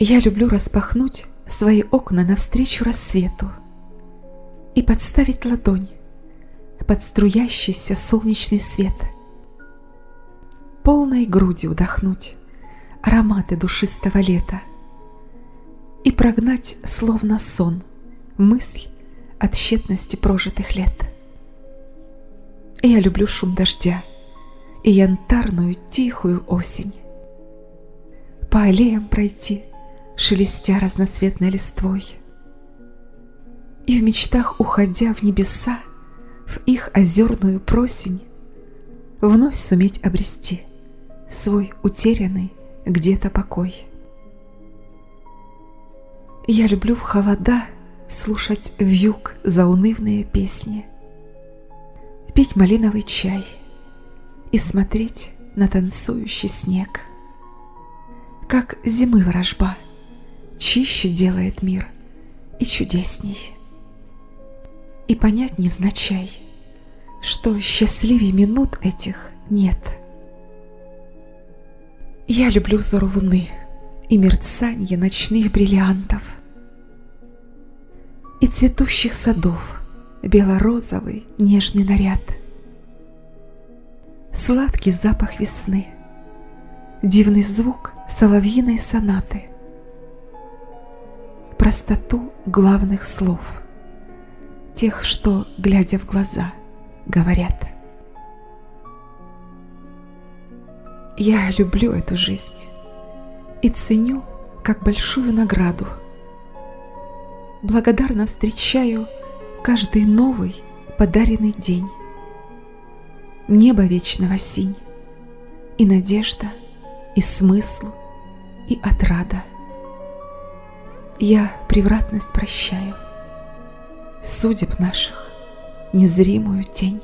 Я люблю распахнуть свои окна навстречу рассвету и подставить ладонь под струящийся солнечный свет. Полной грудью вдохнуть ароматы душистого лета и прогнать, словно сон, мысль от тщетности прожитых лет. Я люблю шум дождя и янтарную тихую осень. По аллеям пройти, шелестя разноцветной листвой, И в мечтах, уходя в небеса, в их озерную просень, Вновь суметь обрести свой утерянный где-то покой. Я люблю в холода слушать вьюг заунывные песни, пить малиновый чай и смотреть на танцующий снег. Как зимы ворожба чище делает мир и чудесней. И понять невзначай, что счастливее минут этих нет. Я люблю взор луны и мерцанье ночных бриллиантов и цветущих садов бело-розовый нежный наряд, сладкий запах весны, дивный звук соловьиной сонаты, простоту главных слов, тех, что, глядя в глаза, говорят. Я люблю эту жизнь и ценю как большую награду. Благодарно встречаю каждый новый подаренный день. Небо вечного синь, и надежда, и смысл, и отрада. Я превратность прощаю, судеб наших незримую тень.